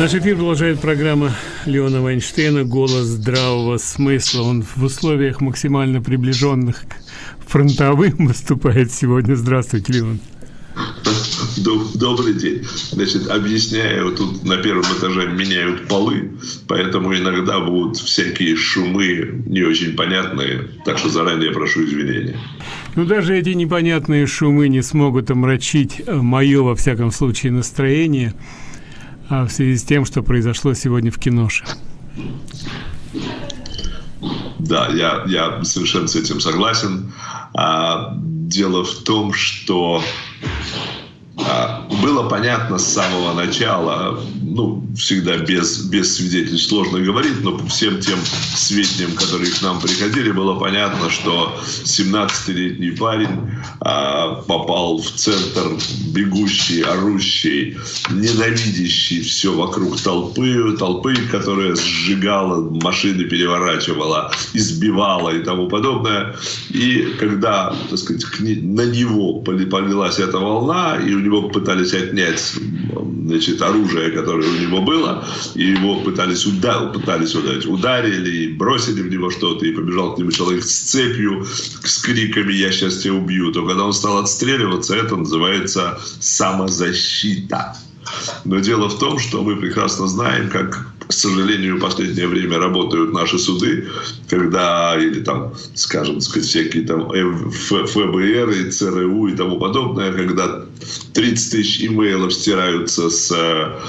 Наш эфир продолжает программа Леона Вайнштейна «Голос здравого смысла». Он в условиях максимально приближенных к фронтовым выступает сегодня. Здравствуйте, Леон. Добрый день. Значит, объясняю, тут на первом этаже меняют полы, поэтому иногда будут всякие шумы не очень понятные, так что заранее прошу извинения. Ну, даже эти непонятные шумы не смогут омрачить мое, во всяком случае, настроение – в связи с тем, что произошло сегодня в киноше. Да, я, я совершенно с этим согласен. А, дело в том, что а, было понятно с самого начала, ну, всегда без, без свидетельств сложно говорить, но по всем тем сведениям, которые к нам приходили, было понятно, что 17-летний парень а, попал в центр бегущий, орущий, ненавидящий все вокруг толпы, толпы, которая сжигала, машины переворачивала, избивала и тому подобное. И когда, так сказать, на него полилась эта волна, и у него пытались отнять значит, оружие, которое у него было, и его пытались, удар, пытались ударить. Ударили, бросили в него что-то, и побежал к нему человек с цепью, с криками «Я сейчас тебя убью». То когда он стал отстреливаться, это называется самозащита. Но дело в том, что мы прекрасно знаем, как к сожалению, в последнее время работают наши суды, когда, или там, скажем, сказать, всякие там ФБР и ЦРУ и тому подобное, когда 30 тысяч имейлов стираются с,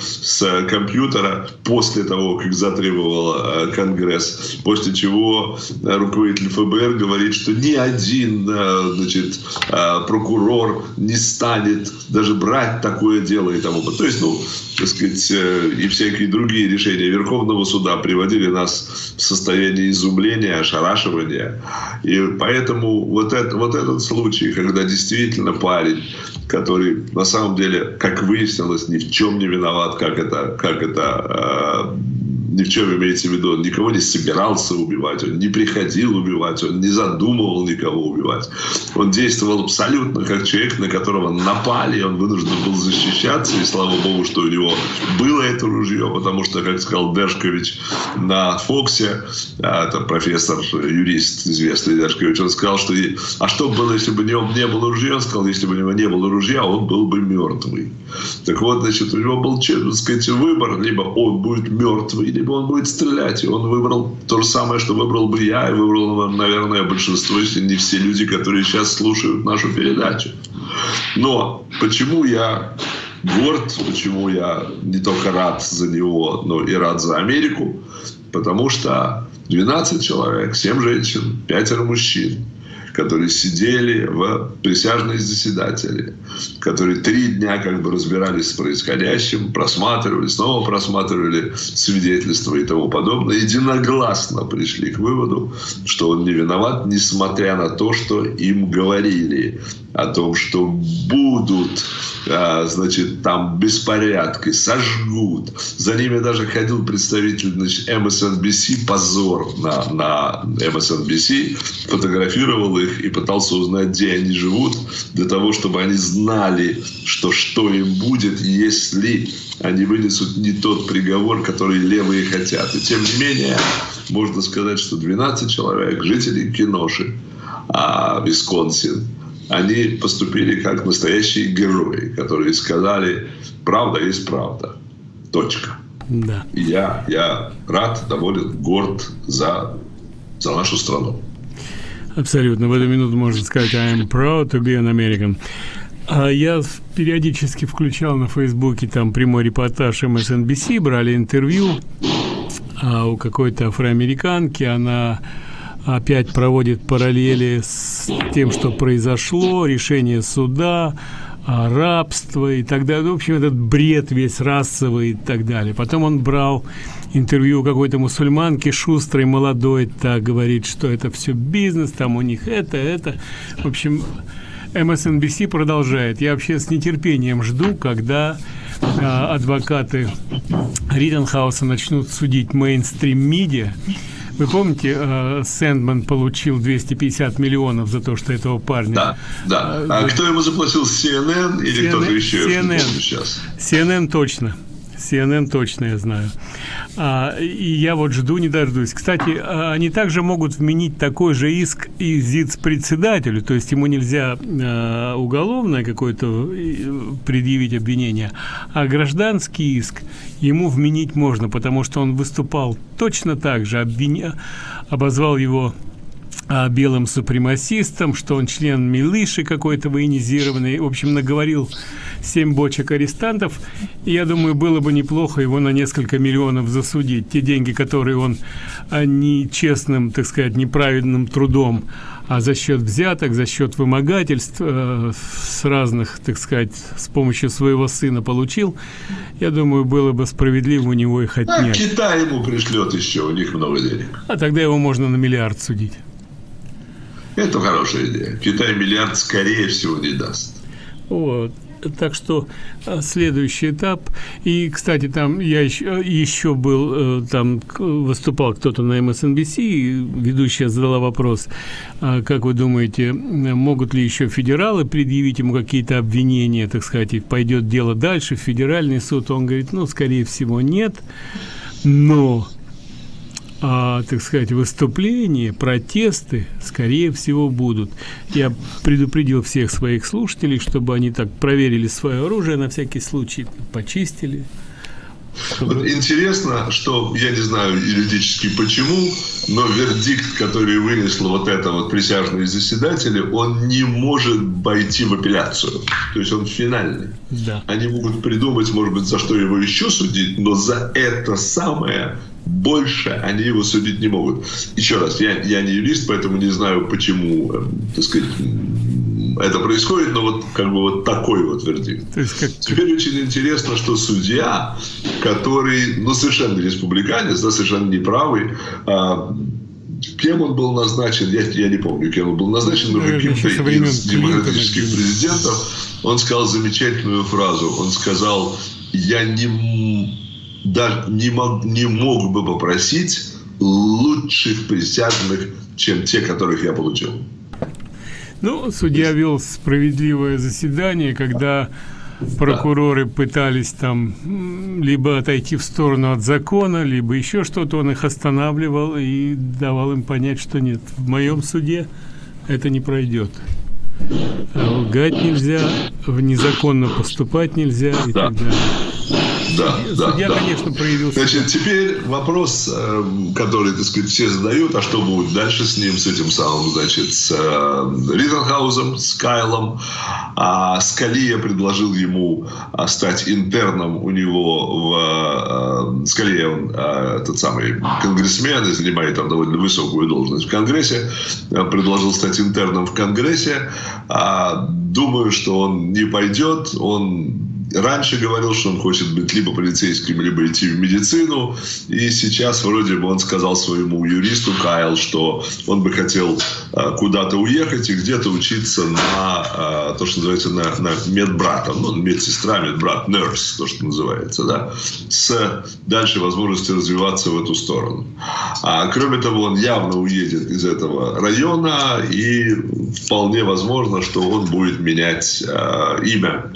с компьютера после того, как затребовал э, Конгресс, после чего руководитель ФБР говорит, что ни один э, значит, э, прокурор не станет даже брать такое дело и тому подобное. То есть, ну, так сказать, и всякие другие решения Верховного суда приводили нас в состояние изумления, ошарашивания. И поэтому вот, это, вот этот случай, когда действительно парень, который на самом деле, как выяснилось, ни в чем не виноват, как это, как это э, ни в чем имеется в виду, он никого не собирался убивать, он не приходил убивать, он не задумывал никого убивать. Он действовал абсолютно как человек, на которого напали, он вынужден был защищаться, и слава богу, что у него было это ружье, потому что, как сказал Дершкович на Фоксе, а, это профессор, юрист известный Дершкович, он сказал, что а что было, если бы у него не было ружья? Он сказал, если бы у него не было ружья, он был бы мертвый. Так вот, значит, у него был, так сказать, выбор, либо он будет мертвый, либо он будет стрелять. И он выбрал то же самое, что выбрал бы я, и выбрал, наверное, большинство, если не все люди, которые сейчас слушают нашу передачу. Но почему я горд, почему я не только рад за него, но и рад за Америку? Потому что 12 человек, 7 женщин, 5 мужчин – которые сидели в присяжные заседатели, которые три дня как бы разбирались с происходящим, просматривали, снова просматривали свидетельства и тому подобное, единогласно пришли к выводу, что он не виноват, несмотря на то, что им говорили о том, что будут, а, значит, там беспорядки, сожгут. За ними даже ходил представитель значит, MSNBC, позор на, на MSNBC, фотографировал их и пытался узнать, где они живут, для того, чтобы они знали, что что им будет, если они вынесут не тот приговор, который левые хотят. И тем не менее, можно сказать, что 12 человек, жителей Киноши, а, Висконсин, они поступили как настоящие герои, которые сказали, правда есть правда. Точка. Да. И я, я рад, доволен, горд за, за нашу страну. Абсолютно. В эту минуту можно сказать I am proud to be an American. А я периодически включал на Фейсбуке там прямой репортаж MSNBC, брали интервью а у какой-то афроамериканки, она опять проводит параллели с тем, что произошло, решение суда, а, рабство и так далее. В общем, этот бред весь расовый и так далее. Потом он брал интервью какой-то мусульманки шустрой, молодой, так говорит, что это все бизнес, там у них это, это. В общем, MSNBC продолжает. Я вообще с нетерпением жду, когда э, адвокаты Риттенхауса начнут судить мейнстрим-медиа, вы помните, э, Сэндман получил 250 миллионов за то, что этого парня... Да, да. А кто ему заплатил, CNN или кто-то еще? CNN. сейчас. CNN точно. CNN точно я знаю. А, и я вот жду, не дождусь. Кстати, а, они также могут вменить такой же иск и ЗИЦ-председателю, то есть ему нельзя а, уголовное какое-то э, предъявить обвинение, а гражданский иск ему вменить можно, потому что он выступал точно так же, обвиня... обозвал его а, белым супремасистом, что он член милыши какой-то военизированный. В общем, наговорил семь бочек арестантов. И я думаю, было бы неплохо его на несколько миллионов засудить. Те деньги, которые он а, нечестным, так сказать, неправильным трудом, а за счет взяток, за счет вымогательств э, с разных, так сказать, с помощью своего сына получил, я думаю, было бы справедливо у него их отнять. А Китай ему пришлет еще, у них много денег. А тогда его можно на миллиард судить. Это хорошая идея. Китай миллиард, скорее всего, не даст. Вот. Так что а, следующий этап. И, кстати, там я еще, еще был, э, там выступал кто-то на MSNBC, и ведущая задала вопрос, а, как вы думаете, могут ли еще федералы предъявить ему какие-то обвинения, так сказать, и пойдет дело дальше в федеральный суд? Он говорит, ну, скорее всего, нет. Но а, так сказать, выступления, протесты, скорее всего, будут. Я предупредил всех своих слушателей, чтобы они так проверили свое оружие на всякий случай, почистили. Чтобы... Вот интересно, что я не знаю юридически почему, но вердикт, который вынесло вот это вот присяжные заседатели, он не может пойти в апелляцию. То есть он финальный. Да. Они могут придумать, может быть, за что его еще судить, но за это самое больше они его судить не могут. Еще раз, я, я не юрист, поэтому не знаю, почему, э, так сказать, это происходит, но вот как бы вот такой вот вердикт. То есть как... Теперь очень интересно, что судья, который, ну, совершенно республиканец, да, совершенно неправый, а, кем он был назначен, я, я не помню, кем он был назначен, но каким-то из демократических президентов, он сказал замечательную фразу. Он сказал, я не даже не мог, не мог бы попросить лучших присяжных, чем те, которых я получил. Ну, судья вел справедливое заседание, когда прокуроры пытались там либо отойти в сторону от закона, либо еще что-то, он их останавливал и давал им понять, что нет, в моем суде это не пройдет. А лгать нельзя, незаконно поступать нельзя и да. так далее да, Судья, да, конечно, проявился. Значит, теперь вопрос, э, который, так сказать, все задают, а что будет дальше с ним, с этим самым, значит, с э, Риттенхаузом, с Кайлом. А Скалия предложил ему а, стать интерном у него в... Э, Скалия, он этот самый конгрессмен и занимает там довольно высокую должность в Конгрессе. Предложил стать интерном в Конгрессе. А, думаю, что он не пойдет. Он раньше говорил, что он хочет быть либо полицейским, либо идти в медицину. И сейчас вроде бы он сказал своему юристу Кайл, что он бы хотел э, куда-то уехать и где-то учиться на э, то, что называется на, на медбрата, ну, медсестра, медбрат, nurse, то, что называется, да, с дальше возможностью развиваться в эту сторону. А кроме того, он явно уедет из этого района и вполне возможно, что он будет менять э, имя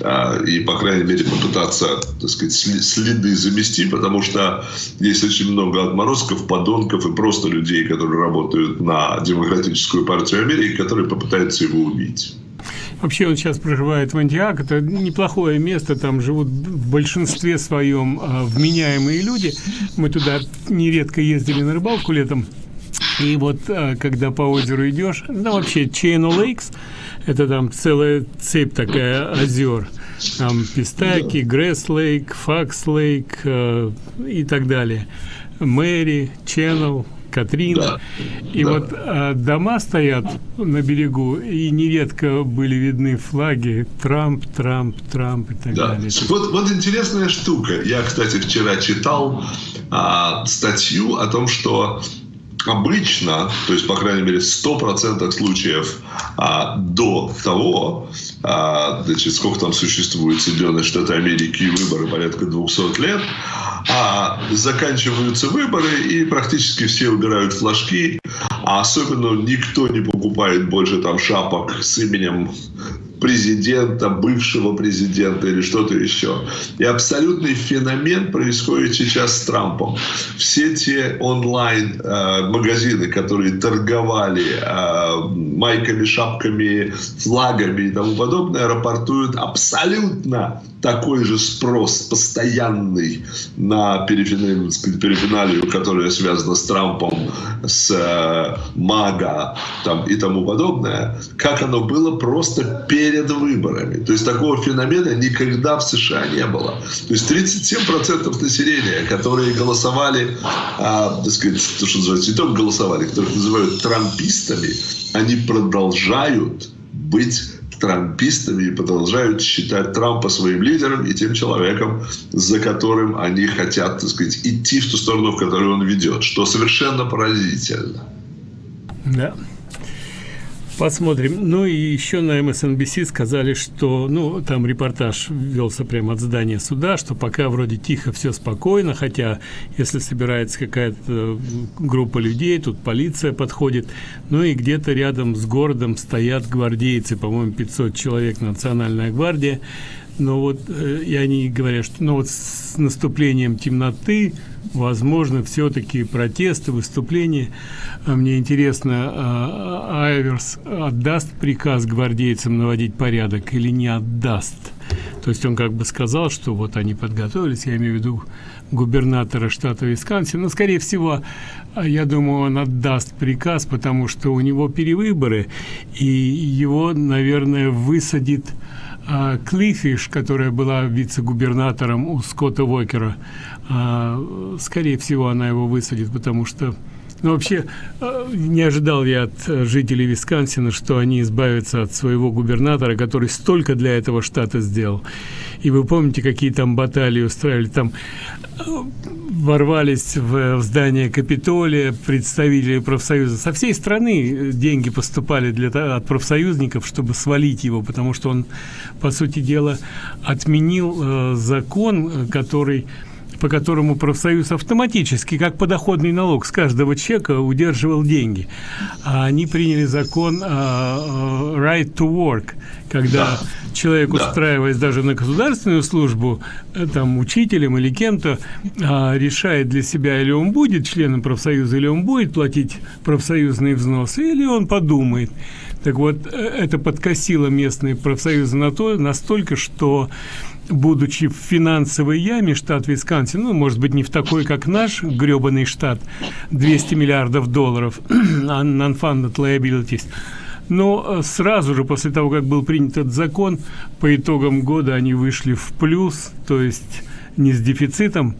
а, и, по крайней мере, попытаться, так сказать, следы замести, потому что есть очень много отморозков, подонков и просто людей, которые работают на Демократическую партию Америки, которые попытаются его убить. Вообще он сейчас проживает в Антиак, это неплохое место, там живут в большинстве своем э, вменяемые люди. Мы туда нередко ездили на рыбалку летом, и вот э, когда по озеру идешь, ну вообще Channel Lakes, это там целая цепь такая озер. Там Пистаки, Гресс Лейк, Факс Лейк э, и так далее. Мэри, Ченнел, Катрина. Да, и да. вот а, дома стоят на берегу, и нередко были видны флаги Трамп, Трамп, Трамп и так да. далее. Вот, вот интересная штука. Я, кстати, вчера читал а, статью о том, что обычно, то есть, по крайней мере, в 100% случаев а, до того, а, значит, сколько там существует Соединенные Штаты Америки и выборы, порядка 200 лет, а заканчиваются выборы, и практически все убирают флажки, а особенно никто не покупает больше там шапок с именем президента, бывшего президента или что-то еще. И абсолютный феномен происходит сейчас с Трампом. Все те онлайн-магазины, которые торговали майками, шапками, флагами и тому подобное, рапортуют абсолютно такой же спрос постоянный на перифиналию, которая связана с Трампом, с э, МАГА там, и тому подобное, как оно было просто перед выборами. То есть такого феномена никогда в США не было. То есть 37% населения, которые голосовали, а, так сказать, то, что называется, не только голосовали, которых называют трампистами, они продолжают быть трампистами и продолжают считать Трампа своим лидером и тем человеком, за которым они хотят, так сказать, идти в ту сторону, в которую он ведет, что совершенно поразительно. Да. Посмотрим. Ну и еще на MSNBC сказали, что, ну, там репортаж велся прямо от здания суда, что пока вроде тихо, все спокойно, хотя если собирается какая-то группа людей, тут полиция подходит, ну и где-то рядом с городом стоят гвардейцы, по-моему, 500 человек, Национальная гвардия, но вот э, и они говорят, что ну вот с наступлением темноты возможно все-таки протесты, выступления. А мне интересно, а, Айверс отдаст приказ гвардейцам наводить порядок или не отдаст? То есть он как бы сказал, что вот они подготовились, я имею в виду губернатора штата Висконсин, но, скорее всего, я думаю, он отдаст приказ, потому что у него перевыборы, и его, наверное, высадит а, Клифиш, которая была вице-губернатором у Скотта Уокера, а, скорее всего, она его высадит, потому что ну, вообще, а, не ожидал я от жителей Висконсина, что они избавятся от своего губернатора, который столько для этого штата сделал. И вы помните, какие там баталии устраивали? Там ворвались в, в здание Капитолия представители профсоюза. Со всей страны деньги поступали для, от профсоюзников, чтобы свалить его, потому что он, по сути дела, отменил э, закон, который по которому профсоюз автоматически, как подоходный налог с каждого чека, удерживал деньги. А они приняли закон uh, right to work, когда да. человек, да. устраиваясь даже на государственную службу, э, там, учителем или кем-то, uh, решает для себя, или он будет членом профсоюза, или он будет платить профсоюзные взносы, или он подумает. Так вот, э, это подкосило местные профсоюзы на то, настолько, что будучи в финансовой яме, штат Висконсин, ну, может быть, не в такой, как наш гребаный штат, 200 миллиардов долларов, non-funded liabilities, но э, сразу же после того, как был принят этот закон, по итогам года они вышли в плюс, то есть не с дефицитом,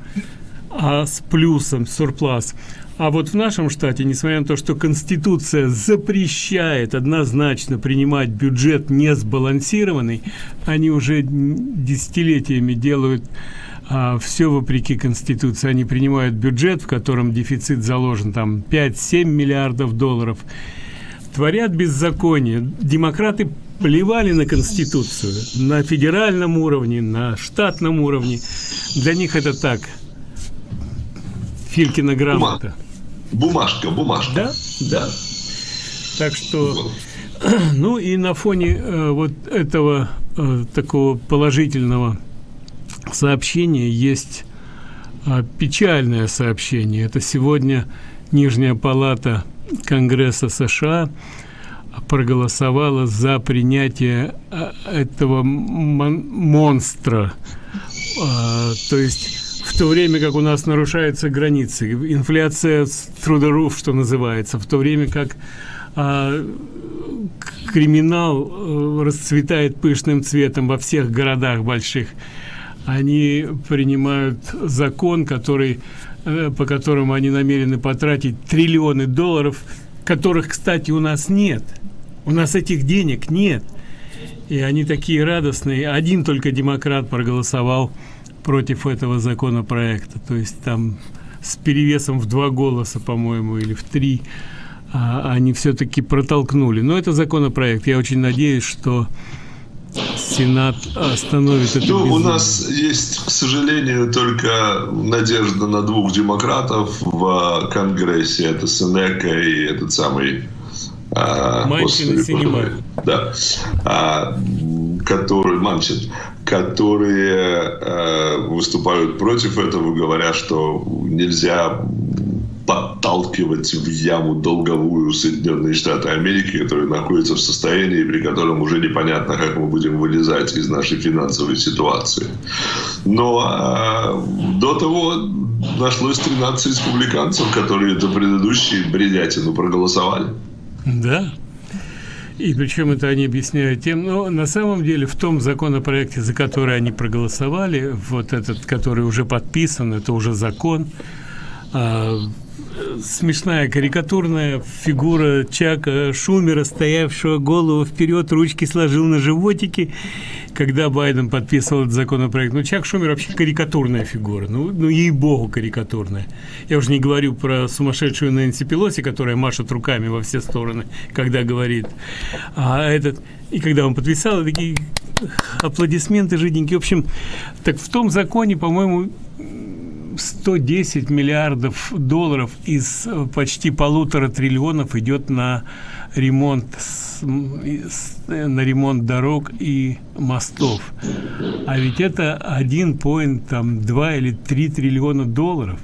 а с плюсом, сурплас. А вот в нашем штате, несмотря на то, что Конституция запрещает однозначно принимать бюджет не сбалансированный, они уже десятилетиями делают а, все вопреки Конституции. Они принимают бюджет, в котором дефицит заложен там 5-7 миллиардов долларов. Творят беззаконие. Демократы плевали на Конституцию на федеральном уровне, на штатном уровне. Для них это так – Филькина грамота. Бумажка, бумажка. Да, да. Так что, ну и на фоне э, вот этого э, такого положительного сообщения есть э, печальное сообщение. Это сегодня Нижняя палата Конгресса США проголосовала за принятие этого мон монстра. Э, то есть в то время как у нас нарушаются границы, инфляция roof, что называется, в то время как а, криминал э, расцветает пышным цветом во всех городах больших, они принимают закон, который, э, по которому они намерены потратить триллионы долларов, которых, кстати, у нас нет. У нас этих денег нет. И они такие радостные. Один только демократ проголосовал против этого законопроекта. То есть там с перевесом в два голоса, по-моему, или в три, а, они все-таки протолкнули. Но это законопроект. Я очень надеюсь, что Сенат остановит это. Ну, у нас есть, к сожалению, только надежда на двух демократов в Конгрессе. Это Сенека и этот самый А, Манчин Синема. Да. А, которые, Манчин, которые а, выступают против этого, говоря, что нельзя подталкивать в яму долговую Соединенные Штаты Америки, которые находятся в состоянии, при котором уже непонятно, как мы будем вылезать из нашей финансовой ситуации. Но а, до того нашлось 13 республиканцев, которые за предыдущие бредятину проголосовали. Да. И причем это они объясняют тем, но на самом деле в том законопроекте, за который они проголосовали, вот этот, который уже подписан, это уже закон, а, смешная карикатурная фигура Чака Шумера, стоявшего голову вперед, ручки сложил на животике, когда Байден подписывал этот законопроект. Ну, Чак Шумер вообще карикатурная фигура, ну, ну ей-богу карикатурная. Я уже не говорю про сумасшедшую Нэнси Пелоси, которая машет руками во все стороны, когда говорит. А этот, и когда он подписал, такие аплодисменты жиденькие. В общем, так в том законе, по-моему, 110 миллиардов долларов из э, почти полутора триллионов идет на ремонт э, на ремонт дорог и мостов. А ведь это один point там 2 или 3 триллиона долларов.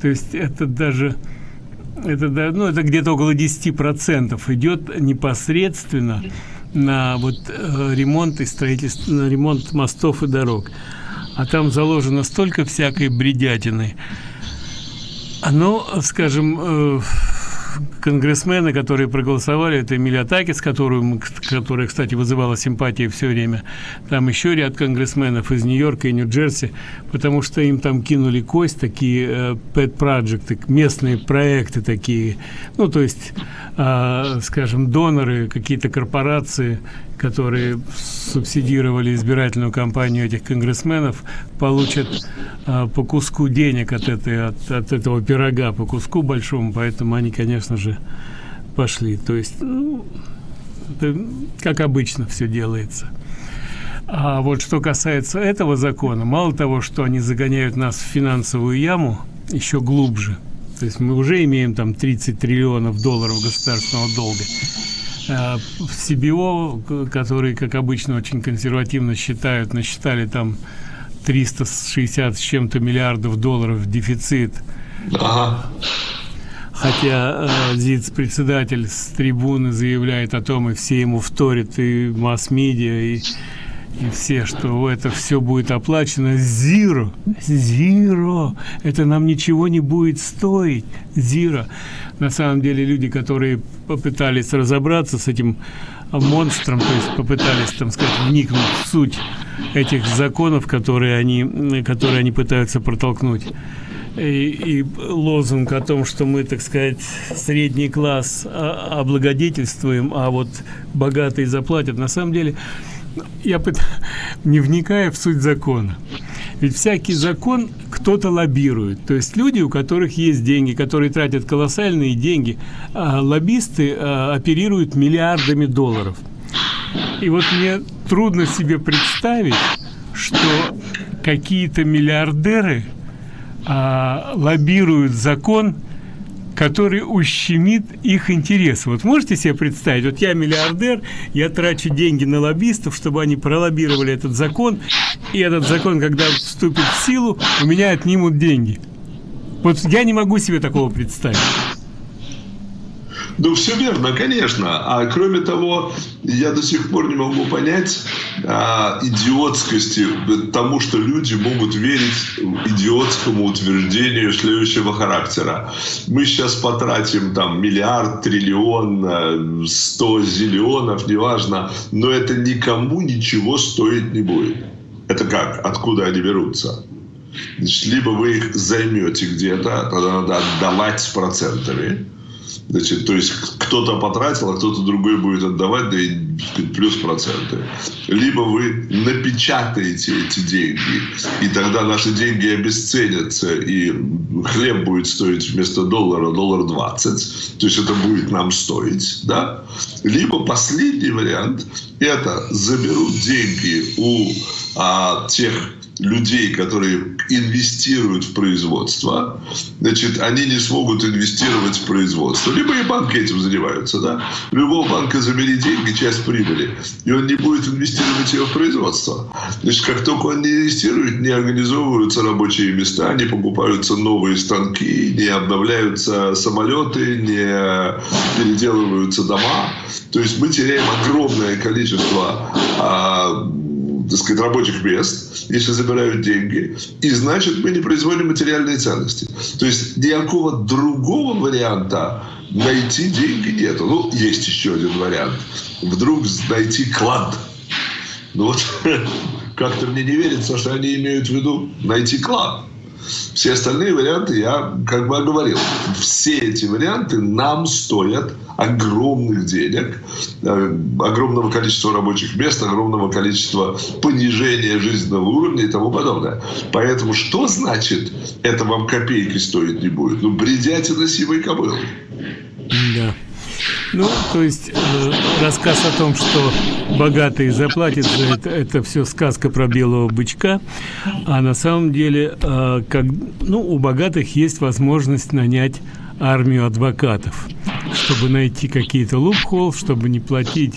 То есть это даже это ну это где-то около 10 процентов идет непосредственно на вот э, ремонт и строительство на ремонт мостов и дорог а там заложено столько всякой бредятины. Оно, скажем, э, конгрессмены, которые проголосовали, это Эмилия Такис, которую, которая, кстати, вызывала симпатии все время. Там еще ряд конгрессменов из Нью-Йорка и Нью-Джерси, потому что им там кинули кость, такие э, pet projects, местные проекты такие. Ну, то есть, э, скажем, доноры, какие-то корпорации, которые субсидировали избирательную кампанию этих конгрессменов, получат э, по куску денег от, этой, от, от этого пирога, по куску большому, поэтому они, конечно же, пошли. То есть, ну, это, как обычно все делается. А вот что касается этого закона, мало того, что они загоняют нас в финансовую яму, еще глубже. То есть мы уже имеем там 30 триллионов долларов государственного долга. А в CBO, которые, как обычно, очень консервативно считают, насчитали там 360 с чем-то миллиардов долларов дефицит. Ага. Хотя э, ЗИЦ-председатель с трибуны заявляет о том, и все ему вторят, и масс-медиа, и, и все, что это все будет оплачено. Зиро, зиро, это нам ничего не будет стоить. Зиро. На самом деле люди, которые попытались разобраться с этим монстром, то есть попытались, там сказать, вникнуть в суть этих законов, которые они, которые они пытаются протолкнуть и, и лозунг о том, что мы, так сказать, средний класс облагодетельствуем, а вот богатые заплатят, на самом деле я не вникая в суть закона. Ведь всякий закон кто-то лоббирует. То есть люди, у которых есть деньги, которые тратят колоссальные деньги, а лоббисты а, оперируют миллиардами долларов. И вот мне трудно себе представить, что какие-то миллиардеры а, лоббируют закон, который ущемит их интересы. Вот можете себе представить, вот я миллиардер, я трачу деньги на лоббистов, чтобы они пролоббировали этот закон, и этот закон, когда вступит в силу, у меня отнимут деньги. Вот я не могу себе такого представить. Ну, все верно, конечно. А кроме того, я до сих пор не могу понять а, идиотскости тому, что люди могут верить идиотскому утверждению следующего характера. Мы сейчас потратим там миллиард, триллион, сто зиллионов, неважно, но это никому ничего стоить не будет. Это как? Откуда они берутся? Значит, либо вы их займете где-то, тогда надо отдавать с процентами, Значит, то есть кто-то потратил, а кто-то другой будет отдавать, да и плюс проценты. Либо вы напечатаете эти деньги, и тогда наши деньги обесценятся, и хлеб будет стоить вместо доллара доллар 20, то есть это будет нам стоить, да? Либо последний вариант – это заберут деньги у а, тех людей, которые инвестируют в производство, значит, они не смогут инвестировать в производство. Либо и банки этим занимаются, да. Любого банка забери деньги, часть прибыли, и он не будет инвестировать ее в производство. Значит, как только он не инвестирует, не организовываются рабочие места, не покупаются новые станки, не обновляются самолеты, не переделываются дома. То есть мы теряем огромное количество а, так сказать, рабочих мест, если забирают деньги, и значит мы не производим материальные ценности. То есть никакого другого варианта найти деньги нету. Ну, есть еще один вариант. Вдруг найти клад. Ну вот, как-то мне не верится, что они имеют в виду найти клад. Все остальные варианты я как бы оговорил. Все эти варианты нам стоят огромных денег, э, огромного количества рабочих мест, огромного количества понижения жизненного уровня и тому подобное. Поэтому что значит это вам копейки стоить не будет? Ну, бредятина сивой кобылы. Да. Ну, то есть э, рассказ о том, что богатые заплатят за это, это все сказка про белого бычка, а на самом деле, э, как, ну, у богатых есть возможность нанять армию адвокатов, чтобы найти какие-то лупхол, чтобы не платить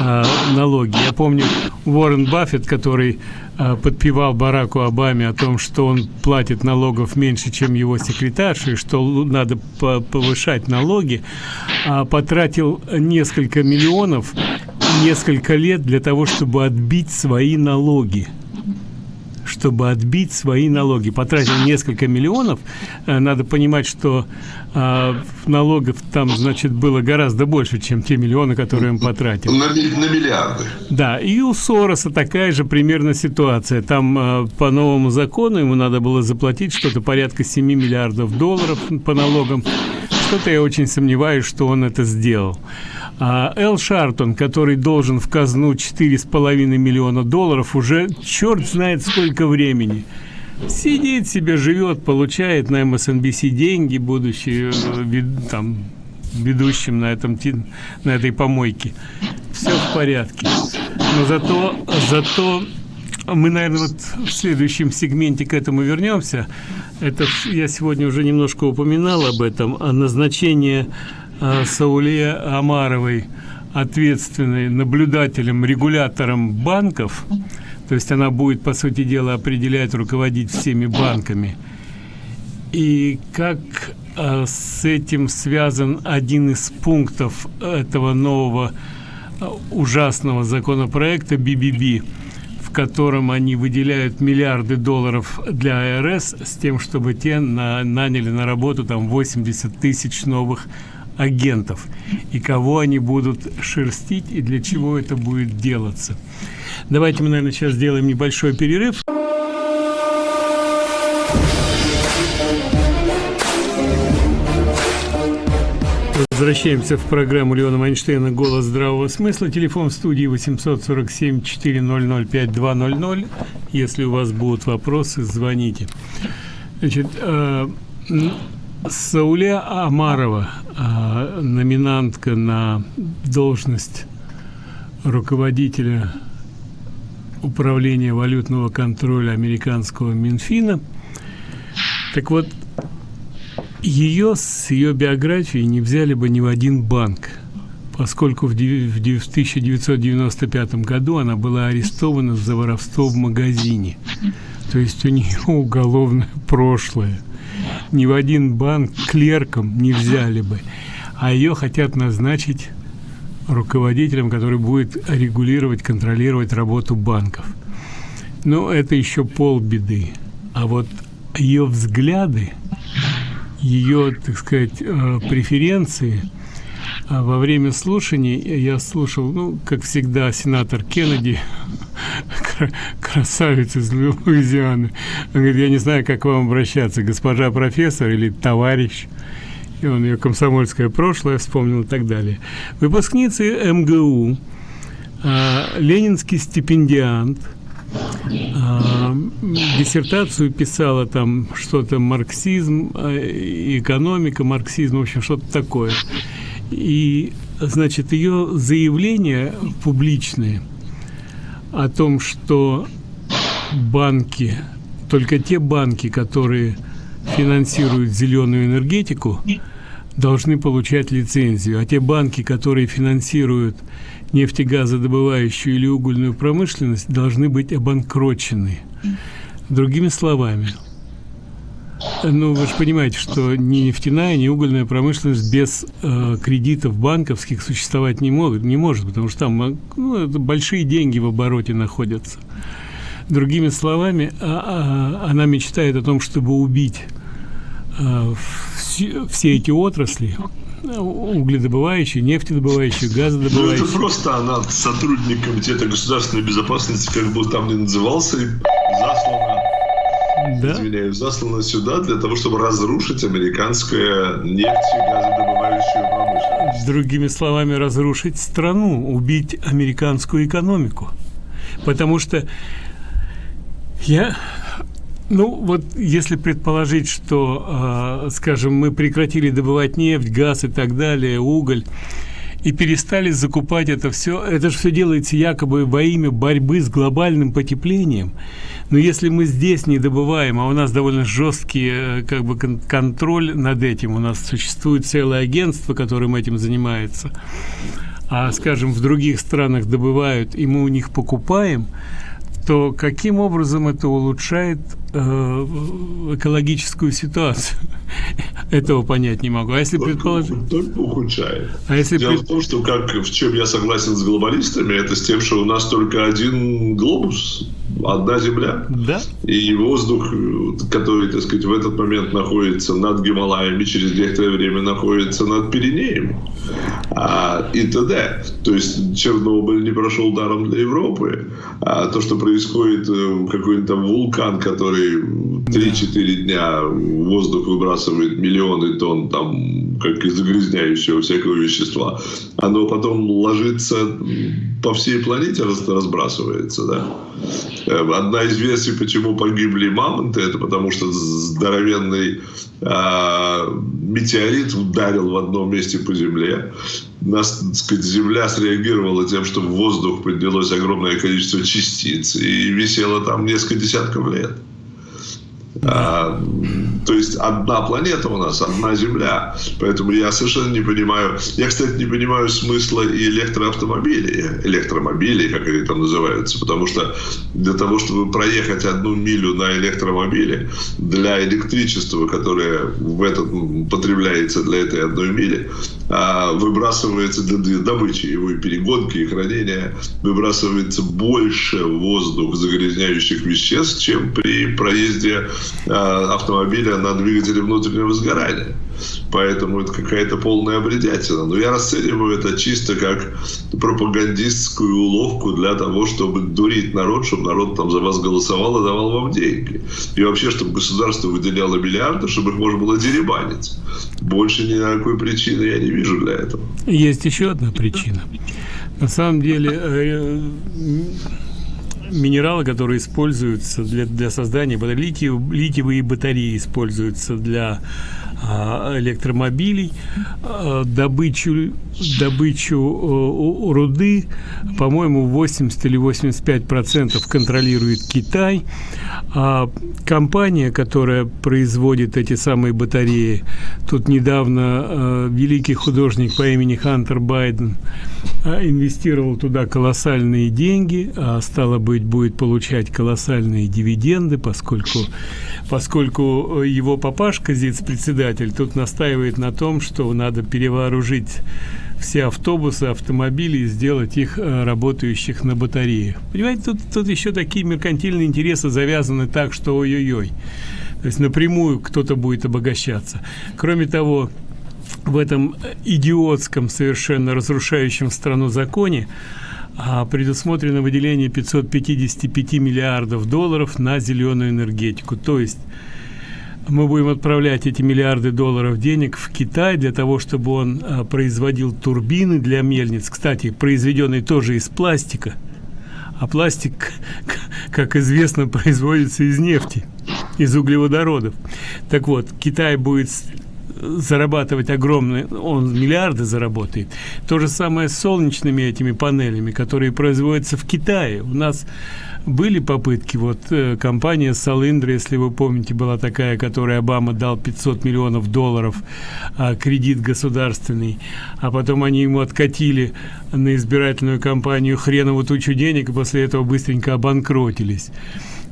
э, налоги. Я помню Уоррен Баффет, который э, подпевал Бараку Обаме о том, что он платит налогов меньше, чем его секретарша, и что надо повышать налоги, э, потратил несколько миллионов несколько лет для того, чтобы отбить свои налоги чтобы отбить свои налоги. Потратил несколько миллионов. Э, надо понимать, что э, налогов там, значит, было гораздо больше, чем те миллионы, которые он потратил. На, на миллиарды. Да, и у Сороса такая же примерно ситуация. Там э, по новому закону ему надо было заплатить что-то порядка 7 миллиардов долларов по налогам. Что-то я очень сомневаюсь, что он это сделал. А Эл Шартон, который должен в казну 4,5 миллиона долларов, уже черт знает сколько времени. Сидит себе, живет, получает на MSNBC деньги, будучи э, там, ведущим на, этом, на этой помойке. Все в порядке. Но зато, зато мы, наверное, вот в следующем сегменте к этому вернемся. Это я сегодня уже немножко упоминал об этом, о назначении Э, Сауле Амаровой ответственной наблюдателем, регулятором банков, то есть она будет, по сути дела, определять, руководить всеми банками. И как э, с этим связан один из пунктов этого нового э, ужасного законопроекта БББ, в котором они выделяют миллиарды долларов для АРС с тем, чтобы те на, наняли на работу там 80 тысяч новых агентов и кого они будут шерстить и для чего это будет делаться. Давайте мы, наверное, сейчас сделаем небольшой перерыв. Возвращаемся в программу Леона Майнштейна «Голос здравого смысла». Телефон в студии 847-400-5200. Если у вас будут вопросы, звоните. Значит, Сауле Амарова, номинантка на должность руководителя управления валютного контроля американского Минфина. Так вот, ее с ее биографией не взяли бы ни в один банк, поскольку в 1995 году она была арестована за воровство в магазине. То есть у нее уголовное прошлое ни в один банк клерком не взяли бы, а ее хотят назначить руководителем, который будет регулировать, контролировать работу банков. Но это еще полбеды. А вот ее взгляды, ее, так сказать, э, преференции а во время слушаний я слушал, ну, как всегда, сенатор Кеннеди красавец из Луизианы. Он говорит, я не знаю, как к вам обращаться, госпожа профессор или товарищ. И он ее комсомольское прошлое вспомнил и так далее. Выпускница МГУ, а, ленинский стипендиант, а, диссертацию писала там что-то марксизм, а, экономика, марксизм, в общем, что-то такое. И, значит, ее заявления публичные – о том, что банки только те банки, которые финансируют зеленую энергетику, должны получать лицензию, а те банки, которые финансируют нефтегазодобывающую или угольную промышленность, должны быть обанкрочены. Другими словами, ну, вы же понимаете, что ни нефтяная, ни угольная промышленность без э, кредитов банковских существовать не могут, не может, потому что там ну, большие деньги в обороте находятся. Другими словами, а, а, она мечтает о том, чтобы убить а, все, все эти отрасли, угледобывающие, нефтедобывающие, газодобывающие. Ну, это просто она сотрудник Комитета государственной безопасности, как бы там ни назывался, заслана, да? извиняюсь, заслана сюда для того, чтобы разрушить американское нефть и газодобывающую промышленность. Другими словами, разрушить страну, убить американскую экономику. Потому что я ну, вот если предположить, что, э, скажем, мы прекратили добывать нефть, газ и так далее, уголь, и перестали закупать это все, это же все делается якобы во имя борьбы с глобальным потеплением. Но если мы здесь не добываем, а у нас довольно жесткий э, как бы кон контроль над этим, у нас существует целое агентство, которым этим занимается, а, скажем, в других странах добывают, и мы у них покупаем, то каким образом это улучшает э, экологическую ситуацию? Этого понять не могу. А если только, предположить... Только ухудшает. А если Дело пред... в том, что как, в чем я согласен с глобалистами, это с тем, что у нас только один глобус, одна Земля. Да. И воздух, который, так сказать, в этот момент находится над Гималаями, через некоторое время находится над Пиренеем а, и т.д. То есть Чернобыль не прошел даром для Европы. А то, что происходит, э, какой-нибудь там вулкан, который 3-4 дня воздух выбрасывает миллионы тонн там, как из загрязняющего всякого вещества, оно потом ложится по всей планете, разбрасывается, да. Э, одна из версий, почему погибли мамонты, это потому что здоровенный э, метеорит ударил в одном месте по Земле. Нас, сказать, Земля среагировала тем, что в воздух поднялось огромное количество частиц и висело там несколько десятков лет. А, то есть одна планета у нас, одна Земля. Поэтому я совершенно не понимаю. Я, кстати, не понимаю смысла и электроавтомобилей, электромобилей, как они там называются. Потому что для того, чтобы проехать одну милю на электромобиле, для электричества, которое в этот, потребляется для этой одной мили, выбрасывается для добычи его и перегонки, и хранения, выбрасывается больше воздух загрязняющих веществ, чем при проезде а, автомобиля на двигателе внутреннего сгорания. Поэтому это какая-то полная бредятина. Но я расцениваю это чисто как пропагандистскую уловку для того, чтобы дурить народ, чтобы народ там за вас голосовал и давал вам деньги. И вообще, чтобы государство выделяло миллиарды, чтобы их можно было деребанить. Больше никакой причины я не вижу для этого. Есть еще одна причина. На самом деле э, минералы, которые используются для, для создания литий, литиевые батареи используются для электромобилей, а, добычу, добычу руды, по-моему, 80 или 85 процентов контролирует Китай. А компания, которая производит эти самые батареи, тут недавно великий художник по имени Хантер Байден инвестировал туда колоссальные деньги, а стало быть, будет получать колоссальные дивиденды, поскольку, поскольку его папашка, ЗИЦ-председатель, председатель тут настаивает на том, что надо перевооружить все автобусы, автомобили и сделать их э, работающих на батареях. Понимаете, тут, тут еще такие меркантильные интересы завязаны так, что ой-ой-ой. То есть напрямую кто-то будет обогащаться. Кроме того, в этом идиотском, совершенно разрушающем страну законе а, предусмотрено выделение 555 миллиардов долларов на зеленую энергетику. То есть мы будем отправлять эти миллиарды долларов денег в Китай для того, чтобы он а, производил турбины для мельниц, кстати, произведенные тоже из пластика. А пластик, как известно, производится из нефти, из углеводородов. Так вот, Китай будет зарабатывать огромные, он миллиарды заработает. То же самое с солнечными этими панелями, которые производятся в Китае. У нас были попытки, вот э, компания Салиндра, если вы помните, была такая, которой Обама дал 500 миллионов долларов а, кредит государственный, а потом они ему откатили на избирательную кампанию хреновую тучу денег, и после этого быстренько обанкротились.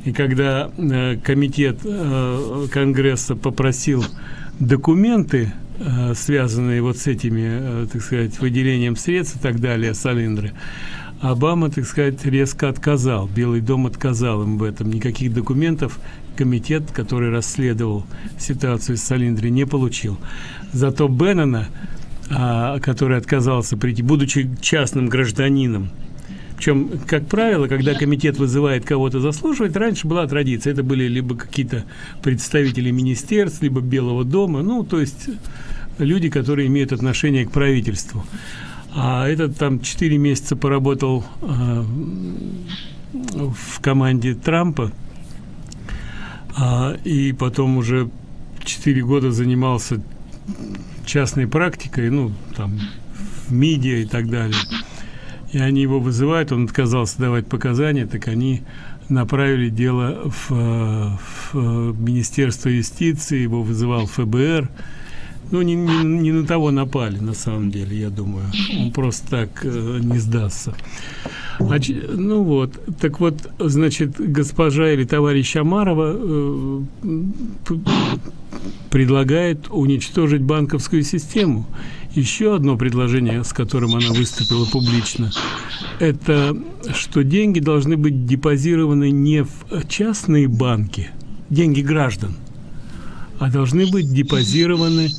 И когда э, комитет э, Конгресса попросил документы, э, связанные вот с этими, э, так сказать, выделением средств и так далее, Салиндры, Обама, так сказать, резко отказал. Белый дом отказал им в этом. Никаких документов комитет, который расследовал ситуацию с Салиндри, не получил. Зато Беннона, а, который отказался прийти, будучи частным гражданином, причем, как правило, когда комитет вызывает кого-то заслушивать, раньше была традиция. Это были либо какие-то представители министерств, либо Белого дома, ну, то есть люди, которые имеют отношение к правительству а этот там 4 месяца поработал э, в команде Трампа э, и потом уже 4 года занимался частной практикой, ну, там, в МИДе и так далее. И они его вызывают, он отказался давать показания, так они направили дело в, в Министерство юстиции, его вызывал ФБР, ну, не, не, не на того напали, на самом деле, я думаю. Он просто так э, не сдастся. Значит, ну вот, так вот, значит, госпожа или товарищ Амарова э, предлагает уничтожить банковскую систему. Еще одно предложение, с которым она выступила публично, это что деньги должны быть депозированы не в частные банки, деньги граждан, а должны быть депозированы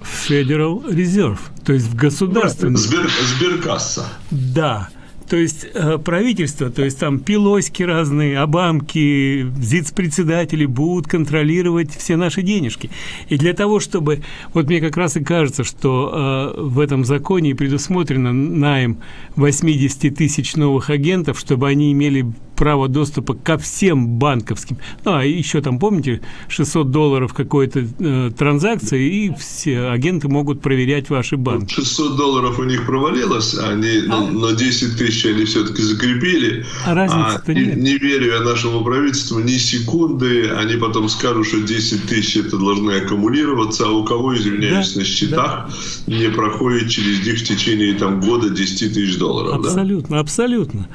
в Federal Reserve, то есть в государственный. Сбер, сберкасса. Да. То есть э, правительство, то есть там пилоськи разные, обамки, ЗИЦ-председатели будут контролировать все наши денежки. И для того, чтобы... Вот мне как раз и кажется, что э, в этом законе предусмотрено найм 80 тысяч новых агентов, чтобы они имели право доступа ко всем банковским. Ну, а еще там, помните, 600 долларов какой-то э, транзакции, и все агенты могут проверять ваши банки. 600 долларов у них провалилось, они, а? но, но 10 тысяч они все-таки закрепили. А разницы а, нет. Не верю я нашему правительству ни секунды, они потом скажут, что 10 тысяч это должны аккумулироваться, а у кого, извиняюсь, да, на счетах да. не проходит через них в течение там, года 10 тысяч долларов. Абсолютно, да? абсолютно.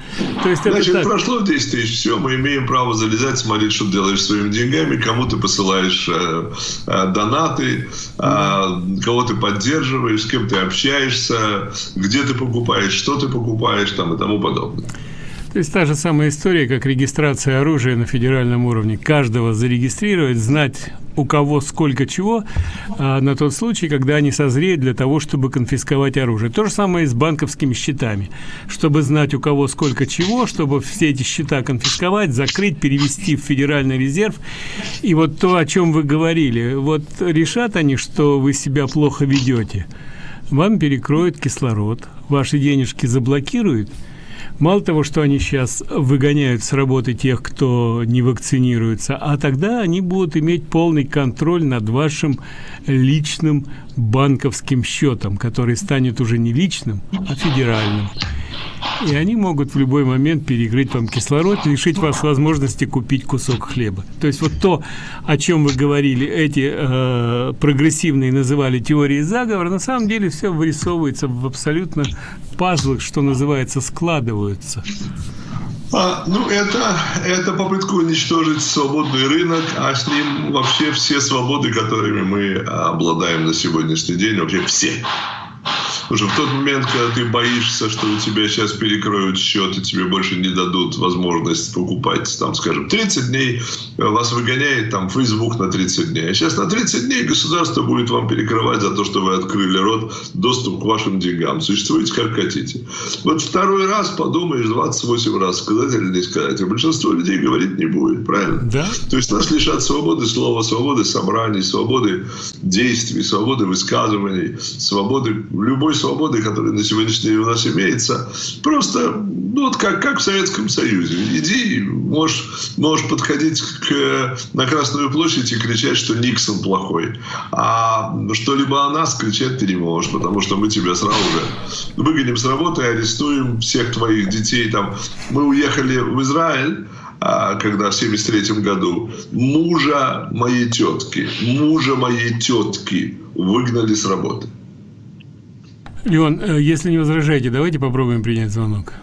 То есть Значит, это так... прошло 10 тысяч, все, мы имеем право залезать, смотреть, что делаешь своими деньгами, кому ты посылаешь э, э, донаты, э, кого ты поддерживаешь, с кем ты общаешься, где ты покупаешь, что ты покупаешь там и тому подобное. То есть та же самая история, как регистрация оружия на федеральном уровне. Каждого зарегистрировать, знать, у кого сколько чего, а, на тот случай, когда они созреют для того, чтобы конфисковать оружие. То же самое и с банковскими счетами. Чтобы знать, у кого сколько чего, чтобы все эти счета конфисковать, закрыть, перевести в Федеральный резерв. И вот то, о чем вы говорили, вот решат они, что вы себя плохо ведете, вам перекроют кислород, ваши денежки заблокируют – Мало того, что они сейчас выгоняют с работы тех, кто не вакцинируется, а тогда они будут иметь полный контроль над вашим личным банковским счетом, который станет уже не личным, а федеральным. И они могут в любой момент перекрыть вам кислород, лишить вас возможности купить кусок хлеба. То есть вот то, о чем вы говорили, эти э, прогрессивные называли теории заговора, на самом деле все вырисовывается в абсолютно пазлах, что называется, складываются. А, ну, это, это попытка уничтожить свободный рынок, а с ним вообще все свободы, которыми мы обладаем на сегодняшний день, вообще все. Что в тот момент, когда ты боишься, что у тебя сейчас перекроют счет и тебе больше не дадут возможность покупать, там, скажем, 30 дней, э, вас выгоняет там Facebook на 30 дней. А сейчас на 30 дней государство будет вам перекрывать за то, что вы открыли рот, доступ к вашим деньгам. Существуете как хотите. Вот второй раз подумаешь 28 раз, сказать или не сказать. А большинство людей говорить не будет, правильно? Да. То есть нас лишат свободы слова, свободы собраний, свободы действий, свободы высказываний, свободы любой свободы, которая на сегодняшний день у нас имеется. Просто, ну, вот как, как в Советском Союзе. Иди, можешь, можешь подходить к, на Красную площадь и кричать, что Никсон плохой. А что-либо о нас кричать ты не можешь, потому что мы тебя сразу же выгоним с работы, арестуем всех твоих детей. Там. Мы уехали в Израиль, а, когда в 73 году мужа моей тетки, мужа моей тетки выгнали с работы. Леон, э, если не возражаете, давайте попробуем принять звонок.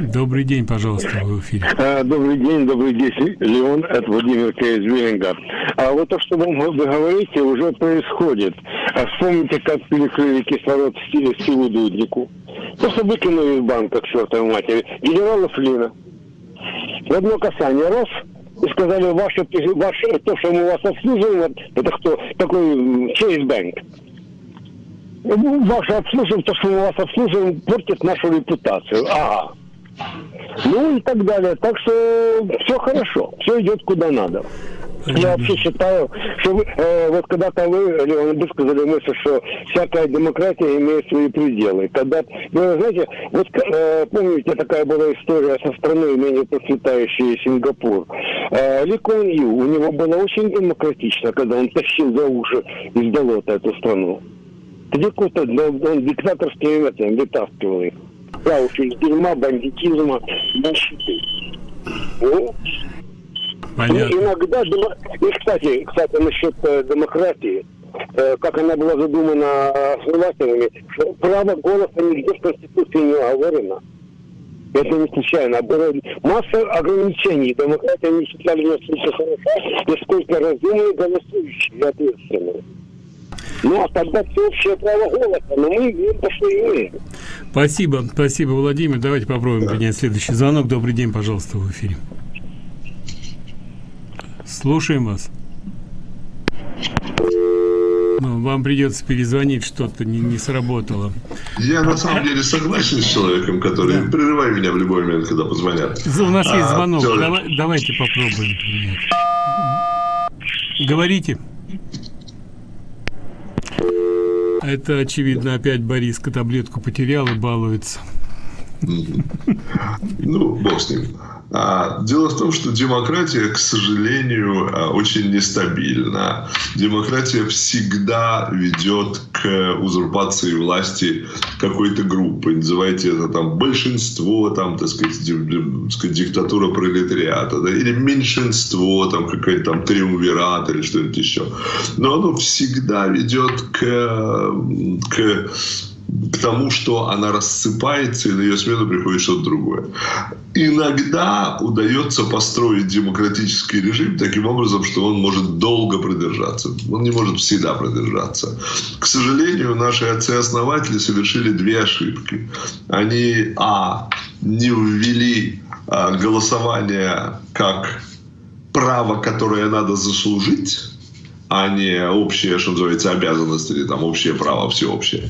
Добрый день, пожалуйста, вы в эфире. А, добрый день, добрый день, Леон, это Владимир К. из Виллинга. А вот то, что вы говорите, уже происходит. А вспомните, как перекрыли кислород Стиву Дуднику. Просто выкинули из банка к чертовой матери. Генерала Флина в одно касание раз и сказали, ваше, ваше, то, что мы вас обслуживаем, это кто? Такой Chase Bank. Ваше обслуживание, то, что мы вас обслуживаем, портит нашу репутацию. Ага. Ну и так далее. Так что все хорошо, все идет куда надо. Я вообще считаю, что вы, э, вот когда-то вы, Леон, высказали мысль, что всякая демократия имеет свои пределы. Когда, вы знаете, вот э, помните, такая была история со страной, менее процветающей Сингапур. Э, Ли Куан Ю, у него было очень демократично, когда он тащил за уши из болота эту страну. Какой-то, он диктаторским этим вытаскивал их. Да, уж из дерьма, бандитизма, нищеты. Ну, Понятно. Иногда, и, кстати, кстати, насчет э, демократии, э, как она была задумана основателями, право голоса нигде в Конституции не оговорено. Это не случайно. Было масса ограничений. Демократия не считали настолько хорошо, насколько разумные голосующие и ответственные. Ну, а тогда всеобщее право голоса, но мы имеем то, что имеем. Спасибо, спасибо, Владимир. Давайте попробуем да. принять следующий звонок. Добрый день, пожалуйста, в эфире. Слушаем вас. Ну, вам придется перезвонить, что-то не, не сработало. Я на самом деле согласен с человеком, который... Да. Прерывай меня в любой момент, когда позвонят. У нас а, есть звонок. Человек... Давай, давайте попробуем. Говорите. Это, очевидно, опять Бориска таблетку потерял и балуется. Ну, бог с ним. А, дело в том, что демократия, к сожалению, а, очень нестабильна. Демократия всегда ведет к узурпации власти какой-то группы. Называйте это там большинство, там, так сказать, диктатура пролетариата, да, или меньшинство, там, какой-то там триумвират или что-нибудь еще. Но оно всегда ведет к, к к тому, что она рассыпается, и на ее смену приходит что-то другое. Иногда удается построить демократический режим таким образом, что он может долго продержаться. Он не может всегда продержаться. К сожалению, наши отцы-основатели совершили две ошибки. Они, а, не ввели а, голосование как право, которое надо заслужить, а не общие, что называется, обязанности или там общее право, всеобщее.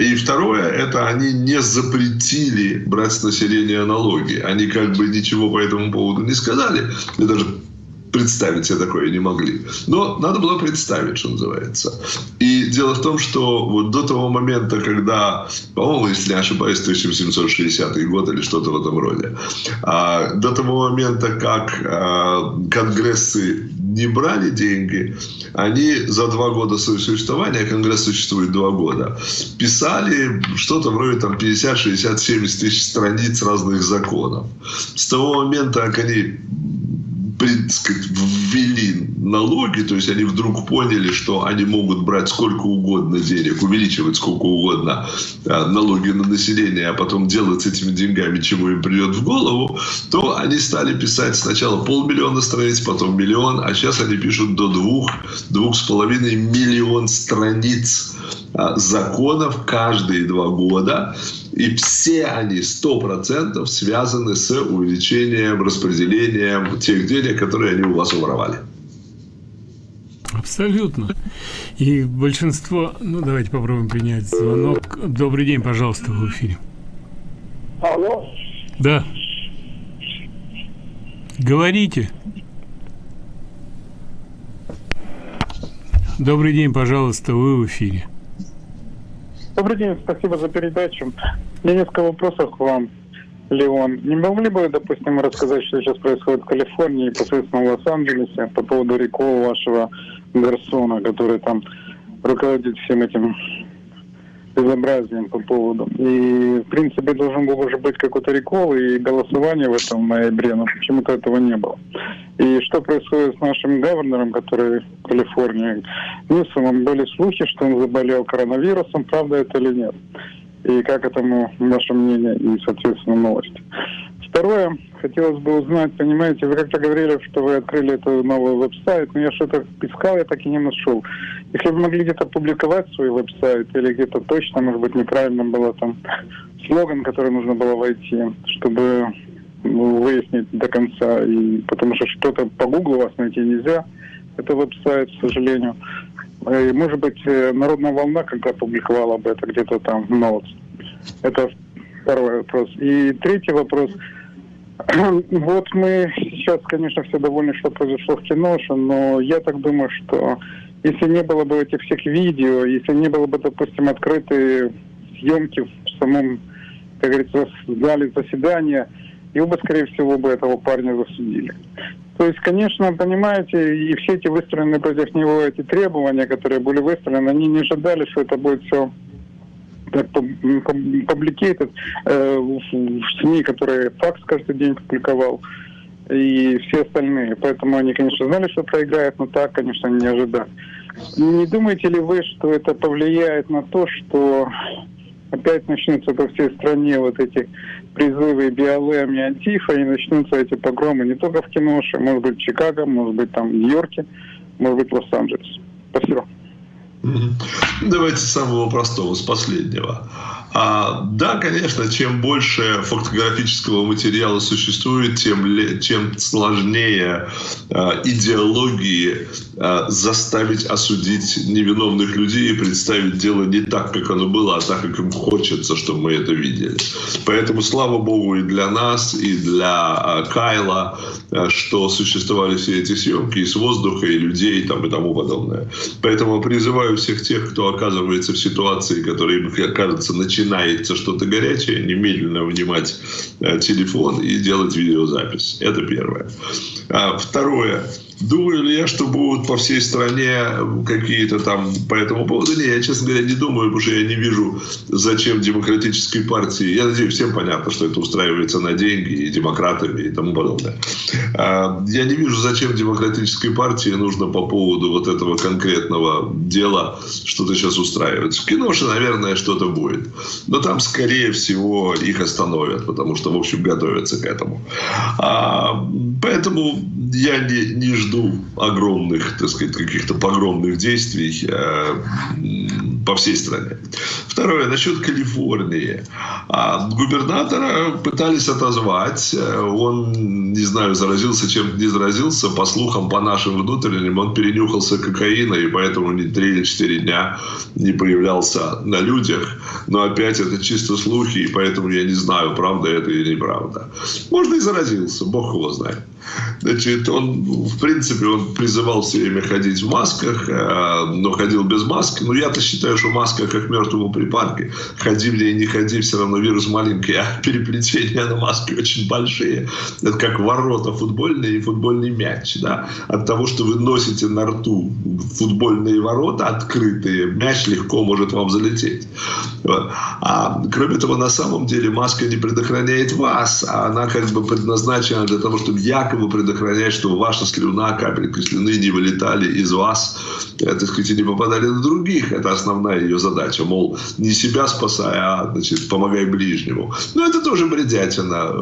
И второе, это они не запретили брать с населения налоги. Они как бы ничего по этому поводу не сказали. И даже представить себе такое не могли. Но надо было представить, что называется. И дело в том, что вот до того момента, когда, по-моему, если не ошибаюсь, 1760 год или что-то в этом роде, а, до того момента, как а, конгрессы не брали деньги, они за два года своего существования, Конгресс существует два года, писали что-то вроде там 50, 60, 70 тысяч страниц разных законов. С того момента, как они ввели налоги, то есть они вдруг поняли, что они могут брать сколько угодно денег, увеличивать сколько угодно а, налоги на население, а потом делать с этими деньгами, чего им придет в голову, то они стали писать сначала полмиллиона страниц, потом миллион, а сейчас они пишут до двух, двух с половиной миллион страниц а, законов каждые два года. И все они, сто процентов, связаны с увеличением, распределением тех денег, которые они у вас уворовали. Абсолютно. И большинство... Ну, давайте попробуем принять звонок. Добрый день, пожалуйста, в эфире. Алло? Да. Говорите. Добрый день, пожалуйста, вы в эфире. Добрый день, спасибо за передачу. Меня несколько вопросов к вам, Леон. Не могли бы, допустим, рассказать, что сейчас происходит в Калифорнии, непосредственно в Лос-Анджелесе, по поводу рекола вашего Гарсона, который там руководит всем этим безобразием по поводу. И, в принципе, должен был уже быть какой-то рекол и голосование в этом ноябре, но почему-то этого не было. И что происходит с нашим гаварнером, который в Калифорнии? Ньюсомом были слухи, что он заболел коронавирусом, правда это или нет? И как этому ваше мнение и, соответственно, новости? Второе, хотелось бы узнать, понимаете, вы как-то говорили, что вы открыли этот новый веб-сайт, но я что-то искал, я так и не нашел. Если вы могли где-то публиковать свой веб-сайт, или где-то точно, может быть, неправильно было там слоган, который нужно было войти, чтобы ну, выяснить до конца, и потому что что-то по Google вас найти нельзя, это веб-сайт, к сожалению. И, может быть, э, Народная волна когда публиковала бы это где-то там в Notes. Это второй вопрос. И третий вопрос – Вот мы сейчас, конечно, все довольны, что произошло в киноше, но я так думаю, что если не было бы этих всех видео, если не было бы, допустим, открытые съемки в самом, как говорится, зале заседания, его бы, скорее всего, бы этого парня засудили. То есть, конечно, понимаете, и все эти выстроенные против него эти требования, которые были выстроены, они не ожидали, что это будет все публикейтед э, в СМИ, которые факс каждый день публиковал, и все остальные. Поэтому они, конечно, знали, что проиграют, но так, конечно, не ожидали. Не думаете ли вы, что это повлияет на то, что опять начнутся по всей стране вот эти призывы БЛМ и Антифа, и начнутся эти погромы не только в Киноше, может быть, в Чикаго, может быть, там в Нью-Йорке, может быть, в Лос-Анджелесе. Спасибо. Давайте с самого простого, с последнего. А, да, конечно, чем больше фотографического материала существует, тем, тем сложнее а, идеологии а, заставить осудить невиновных людей и представить дело не так, как оно было, а так, как им хочется, чтобы мы это видели. Поэтому, слава богу, и для нас, и для а, Кайла, а, что существовали все эти съемки и с воздуха, и людей там, и тому подобное. Поэтому призываю всех тех, кто оказывается в ситуации, которая им кажется начинает начинается что-то горячее, немедленно вынимать э, телефон и делать видеозапись. Это первое. А второе. Думаю ли я, что будут по всей стране какие-то там по этому поводу? Нет, я, честно говоря, не думаю, потому что я не вижу, зачем демократической партии. Я надеюсь, всем понятно, что это устраивается на деньги и демократами и тому подобное. А, я не вижу, зачем демократической партии нужно по поводу вот этого конкретного дела что-то сейчас устраивать. В киноше, наверное, что-то будет. Но там, скорее всего, их остановят, потому что, в общем, готовятся к этому. А, поэтому я не, не жду огромных, так сказать, каких-то погромных действий э, по всей стране. Второе, насчет Калифорнии. А губернатора пытались отозвать. Он, не знаю, заразился чем не заразился. По слухам, по нашим внутренним, он перенюхался кокаина, и поэтому не три или четыре дня не появлялся на людях. Но опять это чисто слухи, и поэтому я не знаю, правда это или неправда. Можно и заразился, бог его знает. Значит, он, в принципе, он призывал все время ходить в масках, э, но ходил без маски. Но я-то считаю, что маска как мертвому припарке. Ходи мне и не ходи, все равно вирус маленький, а переплетения на маске очень большие. Это как ворота футбольные и футбольный мяч. Да? От того, что вы носите на рту футбольные ворота открытые, мяч легко может вам залететь. А кроме того, на самом деле маска не предохраняет вас, а она как бы предназначена для того, чтобы якобы предохранять, чтобы ваша слюна, капелька слюны не вылетали из вас, э, так сказать, и не попадали на других. Это основная ее задача. Мол, не себя спасай, а значит, помогай ближнему. Но это тоже бредятина.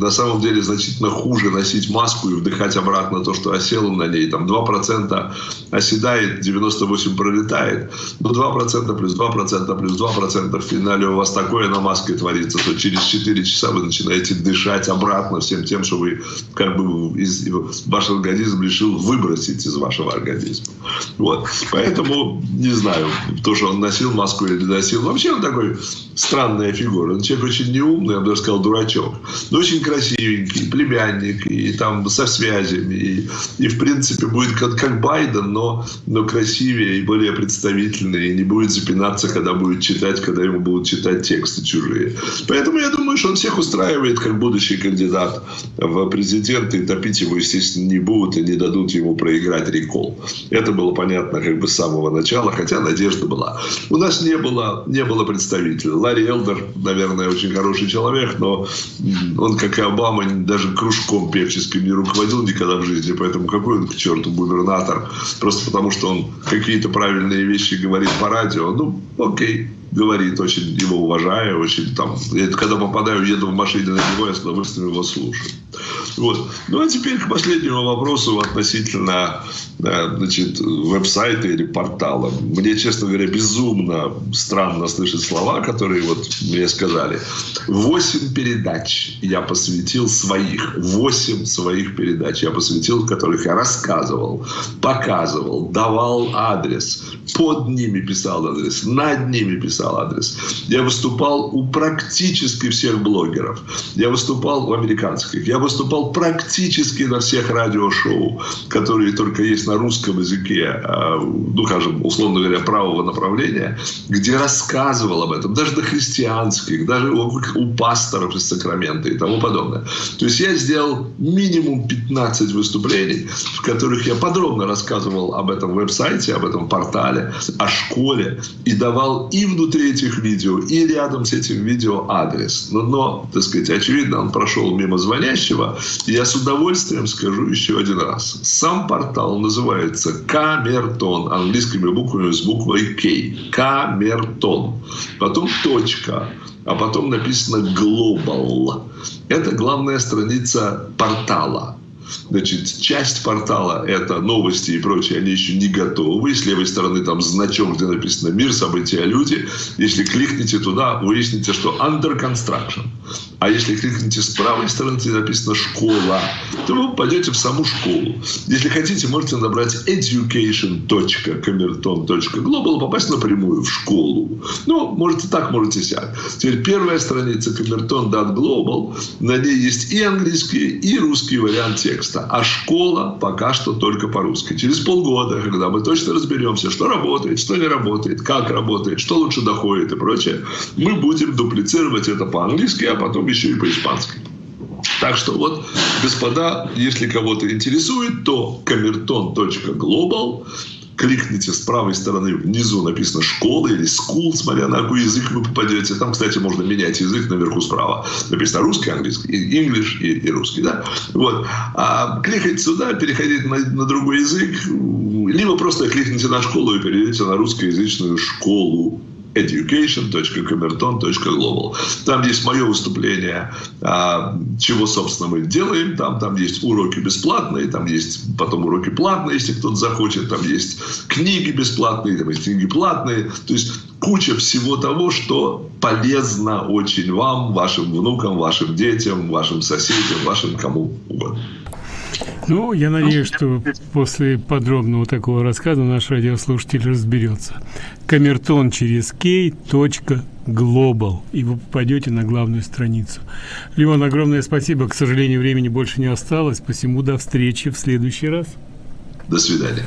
На самом деле значительно хуже носить маску и вдыхать обратно то, что осело на ней. Там 2% оседает, 98% пролетает. Но 2% плюс 2% плюс 2% в финале у вас такое на маске творится, что через 4 часа вы начинаете дышать обратно всем тем, что вы как бы из, ваш организм решил выбросить из вашего организма. Вот. Поэтому, не знаю, то, что он носил маску или не носил. Вообще он такой странная фигура. Он человек очень неумный, я бы даже сказал, дурачок. Но очень красивенький, племянник, и там со связями. И, и в принципе, будет как, как Байден, но, но красивее и более представительный. И не будет запинаться, когда будет читать, когда ему будут читать тексты чужие. Поэтому я думаю, что он всех устраивает как будущий кандидат в президенты. Топить его, естественно, не будут и не дадут ему проиграть рекол. Это было понятно как бы с самого начала, хотя надежда была. У нас не было, не было представителя. Ларри Элдер, наверное, очень хороший человек, но он, как и Обама, даже кружком певческим не руководил никогда в жизни, поэтому какой он к черту губернатор, просто потому что он какие-то правильные вещи говорит по радио, ну, окей, говорит, очень его уважаю, очень там, когда попадаю, еду в машине на него, я с удовольствием его слушаю. Вот. Ну, а теперь к последнему вопросу относительно значит, веб-сайта или портала. Мне, честно говоря, безумно странно слышать слова, которые вот мне сказали. Восемь передач я посвятил своих. Восемь своих передач я посвятил, которых я рассказывал, показывал, давал адрес, под ними писал адрес, над ними писал адрес. Я выступал у практически всех блогеров. Я выступал у американских. Я выступал практически на всех радиошоу, которые только есть на русском языке, а, ну, скажем, условно говоря, правого направления, где рассказывал об этом, даже до христианских, даже у, у пасторов из Сакрамента и тому подобное. То есть я сделал минимум 15 выступлений, в которых я подробно рассказывал об этом веб-сайте, об этом портале, о школе и давал и внутри этих видео, и рядом с этим видео адрес. Но, но так сказать, очевидно, он прошел мимо звонящего. Я с удовольствием скажу еще один раз. Сам портал называется Камертон, английскими буквами с буквой К. Камертон. Потом точка а потом написано Global. Это главная страница портала. Значит, часть портала – это новости и прочее, они еще не готовы. С левой стороны там значок, где написано «Мир, события, люди». Если кликните туда, выясните, что «Under construction». А если кликните с правой стороны, где написано «Школа», то вы пойдете в саму школу. Если хотите, можете набрать education.camerton.global попасть напрямую в школу. Ну, можете так, можете сяк. Теперь первая страница camerton.global, на ней есть и английский, и русский вариант текста. А школа пока что только по-русски. Через полгода, когда мы точно разберемся, что работает, что не работает, как работает, что лучше доходит и прочее, мы будем дуплицировать это по-английски, а потом еще и по-испански. Так что вот, господа, если кого-то интересует, то камертон.глобал кликните с правой стороны внизу написано «школа» или «school», смотря на какой язык вы попадете. Там, кстати, можно менять язык наверху справа. Написано русский, английский, English и, и русский. Да? Вот. А кликайте сюда, переходите на, на другой язык, либо просто кликните на школу и перейдете на русскоязычную школу education.camerton.global. Там есть мое выступление, а, чего, собственно, мы делаем. Там, там есть уроки бесплатные, там есть потом уроки платные, если кто-то захочет. Там есть книги бесплатные, там есть книги платные. То есть куча всего того, что полезно очень вам, вашим внукам, вашим детям, вашим соседям, вашим кому угодно. Ну, я надеюсь, что после подробного такого рассказа наш радиослушатель разберется. Камертон через кей. Global, и вы попадете на главную страницу. Леон, огромное спасибо. К сожалению, времени больше не осталось, посему до встречи в следующий раз. До свидания.